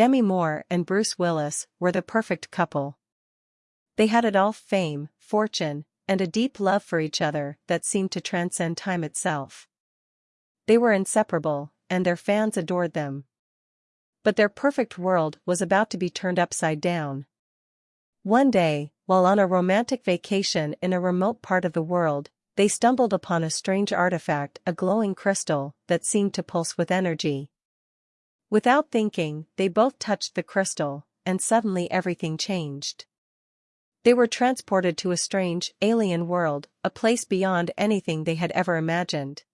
Demi Moore and Bruce Willis were the perfect couple. They had it all fame, fortune, and a deep love for each other that seemed to transcend time itself. They were inseparable, and their fans adored them. But their perfect world was about to be turned upside down. One day, while on a romantic vacation in a remote part of the world, they stumbled upon a strange artifact, a glowing crystal that seemed to pulse with energy. Without thinking, they both touched the crystal, and suddenly everything changed. They were transported to a strange, alien world, a place beyond anything they had ever imagined.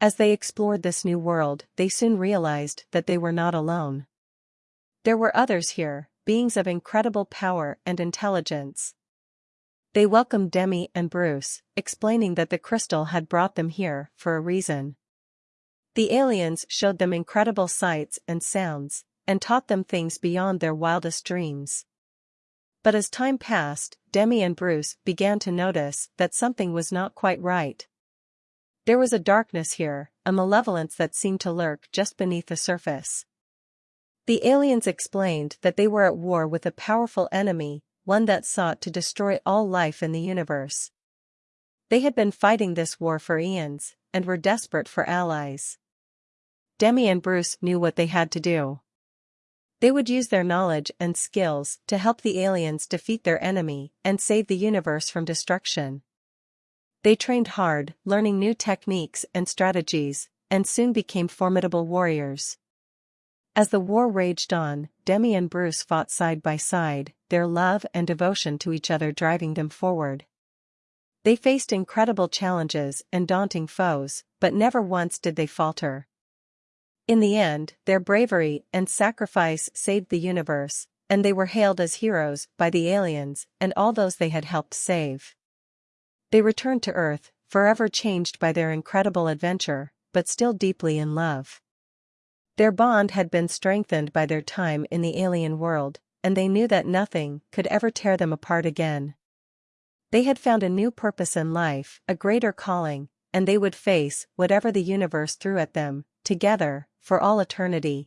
As they explored this new world, they soon realized that they were not alone. There were others here, beings of incredible power and intelligence. They welcomed Demi and Bruce, explaining that the crystal had brought them here for a reason. The aliens showed them incredible sights and sounds, and taught them things beyond their wildest dreams. But as time passed, Demi and Bruce began to notice that something was not quite right. There was a darkness here, a malevolence that seemed to lurk just beneath the surface. The aliens explained that they were at war with a powerful enemy, one that sought to destroy all life in the universe. They had been fighting this war for eons, and were desperate for allies. Demi and Bruce knew what they had to do. They would use their knowledge and skills to help the aliens defeat their enemy and save the universe from destruction. They trained hard, learning new techniques and strategies, and soon became formidable warriors. As the war raged on, Demi and Bruce fought side by side, their love and devotion to each other driving them forward. They faced incredible challenges and daunting foes, but never once did they falter. In the end, their bravery and sacrifice saved the universe, and they were hailed as heroes by the aliens and all those they had helped save. They returned to Earth, forever changed by their incredible adventure, but still deeply in love. Their bond had been strengthened by their time in the alien world, and they knew that nothing could ever tear them apart again. They had found a new purpose in life, a greater calling, and they would face whatever the universe threw at them, together, for all eternity.